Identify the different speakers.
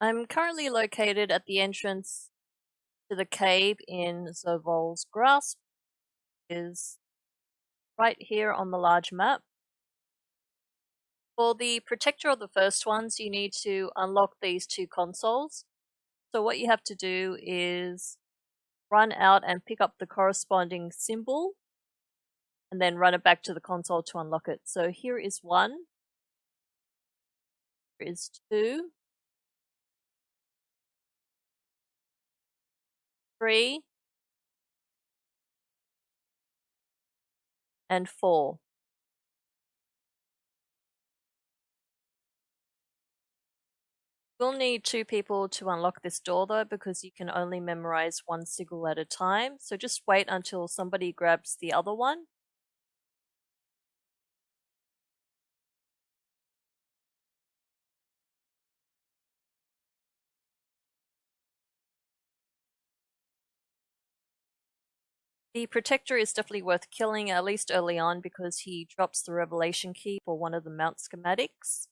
Speaker 1: I'm currently located at the entrance to the cave in Zovol's Grasp. is right here on the large map. For the protector of the first ones, you need to unlock these two consoles. So what you have to do is run out and pick up the corresponding symbol and then run it back to the console to unlock it. So here is one, here is two, three, and four. We'll need two people to unlock this door though because you can only memorize one sigil at a time, so just wait until somebody grabs the other one. The Protector is definitely worth killing, at least early on, because he drops the Revelation Key for one of the mount schematics.